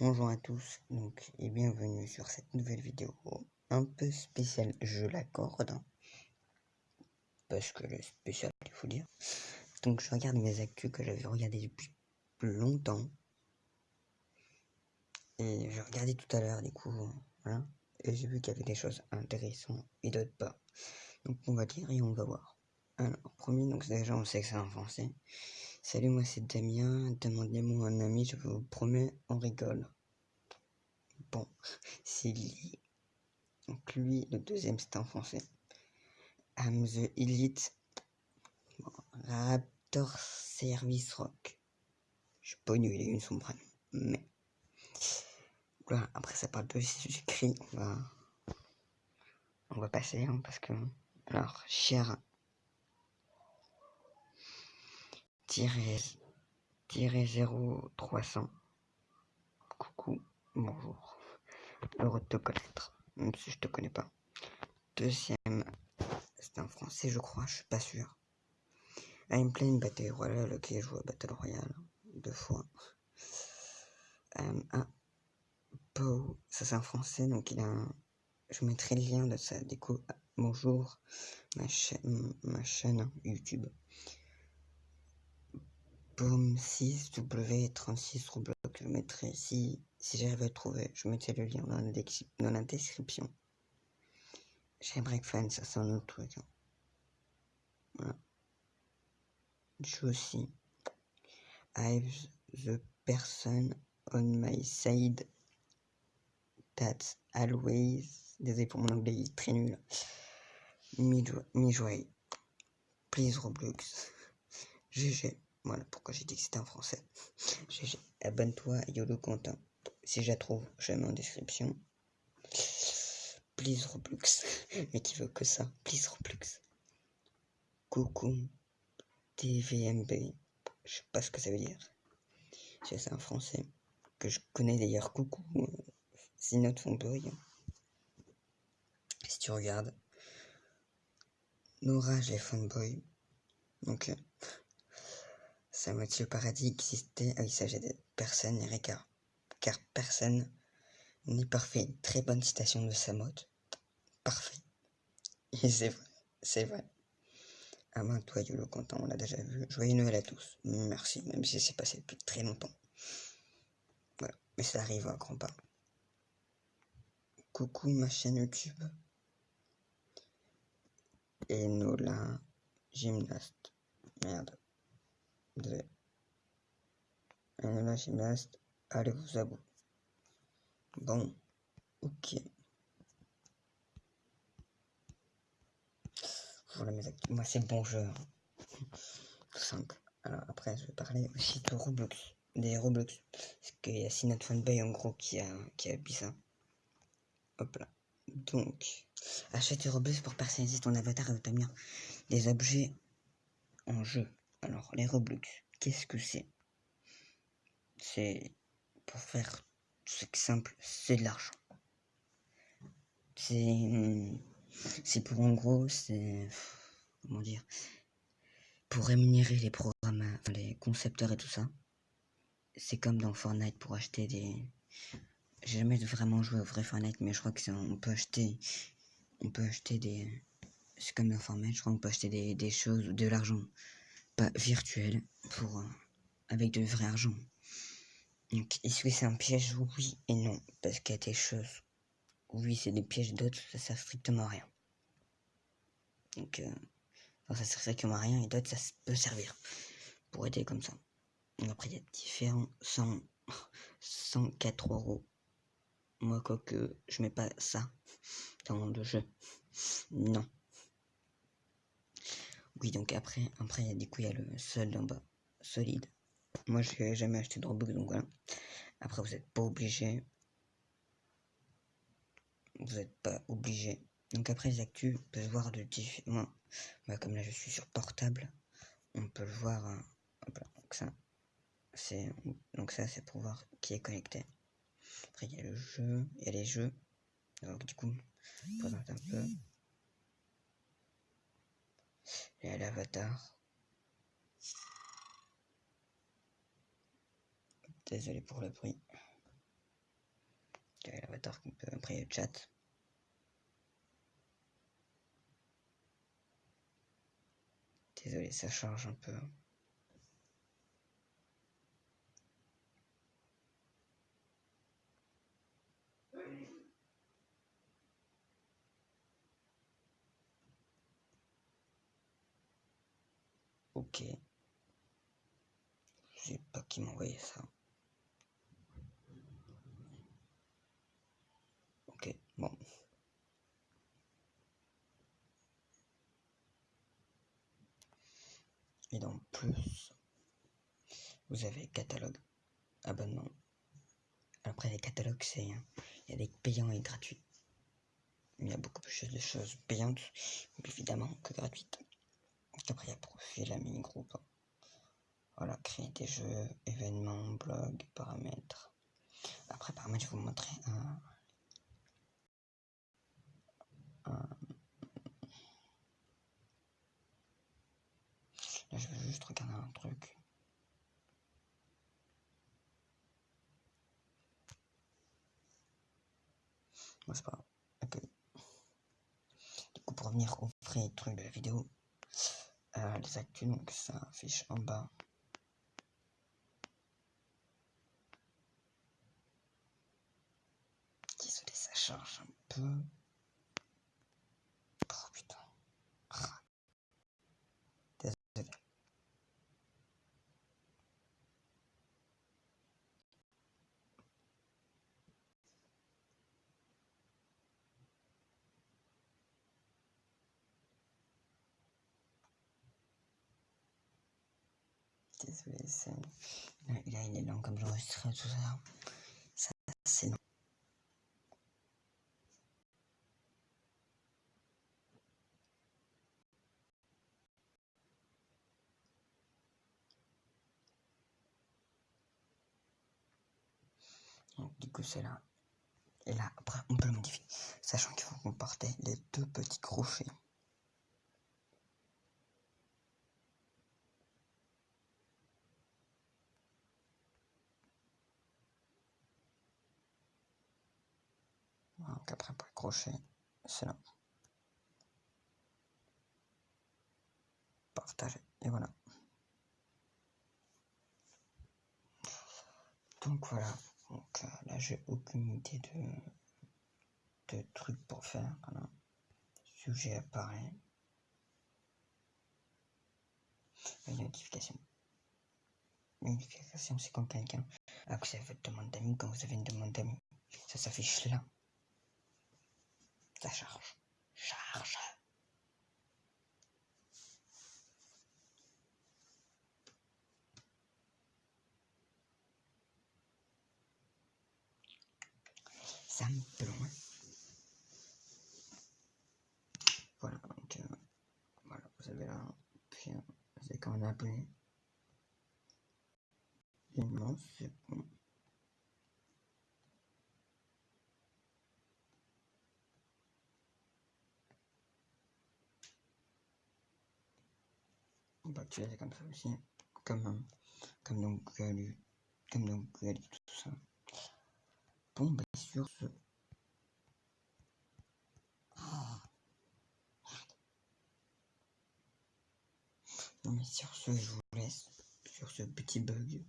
Bonjour à tous donc, et bienvenue sur cette nouvelle vidéo un peu spéciale, je l'accorde, parce que le spécial, il faut dire. Donc je regarde mes actus que j'avais regardé depuis longtemps. Et je regardais tout à l'heure, du coup, voilà. Et j'ai vu qu'il y avait des choses intéressantes et d'autres pas. Donc on va dire et on va voir. Alors, premier, donc déjà on sait que c'est en français. Salut, moi c'est Damien, demandez-moi un ami, je vous promets, on rigole. Bon, c'est lui. Donc lui, le deuxième c'est en français. I'm the Elite. Raptor Service Rock. Je suis pas nul, il a prénom. Mais. Voilà, après ça parle de j'écris, on va. On va passer, hein, parce que. Alors, cher tiré 0300. Coucou, bonjour. Heureux de te connaître, même si je te connais pas. Deuxième, c'est en français, je crois, je suis pas sûr. I'm playing Battle Royale, ok, je joue à Battle Royale deux fois. Um, ah, Pow, ça c'est en français, donc il a un... Je mettrai le lien de sa déco. Bonjour, ma ma chaîne YouTube. Boom 6W36 Roblox, je mettrai si, si j'arrive à trouver, je mettrai le lien dans la, description. J'aimerais fan, ça c'est un autre truc. Hein. Aussi. I've the person on my side that's always. Désolé pour mon anglais, il est très nul. Mi-joie. Please Roblox. GG. Voilà pourquoi j'ai dit que c'était en français. Abonne-toi, YOLO Quentin. Si je la trouve, je la mets en description. Please Roblox. Mais qui veut que ça? Please Roblox. Coucou. TVMB. Je sais pas ce que ça veut dire. C'est un français. Que je connais d'ailleurs. Coucou. C'est notre fanboy. Si tu regardes. Nora, j'ai fanboy. Donc. Samuel Paradis existait. Ah oui, ça j'ai personne n'est car, personne n'est parfait. Très bonne citation de Samot. Parfait. Et c'est vrai, c'est vrai. À main toi, Yolo, content, on l'a déjà vu. Joyeux Noël à tous. Merci, même si c'est passé depuis très longtemps. Voilà, mais ça arrive à grands pas. Coucou ma chaîne YouTube. Et Nola, gymnaste. Merde. La gymnaste, allez vous abou. Bon, ok. Voilà mes actes. Moi c'est bon jeu. Tout simple. Alors après je vais parler aussi de Roblox. Des Roblox. Parce qu'il y a Sinat Fanboy en gros qui a, qui a mis ça. Hop là. Donc, achète Roblox pour personnaliser ton avatar et obtenir des objets en jeu. Alors, les Roblox, qu'est-ce que c'est? C'est pour faire simple, c'est de l'argent. C'est c'est pour en gros, c'est comment dire pour rémunérer les programmes, les concepteurs et tout ça. C'est comme dans Fortnite pour acheter des j'ai jamais vraiment joué au vrai Fortnite mais je crois que c'est on peut acheter on peut acheter des c'est comme dans Fortnite, je crois qu'on peut acheter des, des choses ou de l'argent virtuel pour euh, avec de vrai argent. Donc, est-ce que c'est un piège? Oui et non. Parce qu'il y a des choses. Oui, c'est des pièges, d'autres, ça sert strictement à rien. Donc, euh, ça sert strictement à rien et d'autres, ça peut servir pour aider comme ça. après, il y a différents 100, 104 euros. Moi, quoi que je mets pas ça dans le jeu. Non. Oui, donc après, après, du coup, il y a le sol en bas, solide. Moi, je n'ai jamais acheté de Robux, donc voilà. Après, vous n'êtes pas obligé. Vous n'êtes pas obligé. Donc après, les actus, on peut voir de différents... Bah, comme là, je suis sur portable, on peut le voir... Hein. donc ça, c'est... Donc ça, c'est pour voir qui est connecté. Après, il y a le jeu, il y a les jeux. Donc du coup, je présente un peu. À l'avatar. Désolé pour le bruit. l'avatar qui peut après le chat? Désolé, ça charge un peu. Ok. Je sais pas qui m'a envoyé ça. Ok, bon. Et dans plus, vous avez catalogue, abonnement. Après les catalogues, c'est il y a des payants et gratuits. Il y a beaucoup plus de choses payantes, évidemment, que gratuites. Après, il y a profil, mini groupe. Voilà, créer des jeux, événements, blog, paramètres. Après, paramètres, je vais vous montrer un. Là, je vais juste regarder un truc. Bon, c'est pas. Du coup, pour revenir au vrai truc de la vidéo, euh, les actus, donc ça affiche en bas. Désolé, ça charge un peu. Oh putain. Ah. Désolé. Désolé, c'est... Là, il est lent comme j'enregistre tout ça. Ça, c'est long. Donc, du coup, c'est là. Et là, après, on peut le modifier. Sachant qu'il faut qu'on partait les deux petits crochets. Donc après pour les crochets, c'est. Partager. Et voilà. Donc voilà. Donc euh, là j'ai aucune idée de, de trucs pour faire. Sujet apparaît. Une notification. Une notification c'est quand quelqu'un a accès à votre demande d'amis, quand vous avez une demande d'amis. Ça s'affiche là. Ça charge. Charge. Ça me loin. Voilà, donc euh, voilà, vous avez là, puis euh, avez quand même abonné. Immense, c'est bon. Va utiliser comme ça aussi, comme, comme donc Google, comme donc Google tout ça. Bon, bah sur ce... Oh. Non mais sur ce, je vous laisse sur ce petit bug.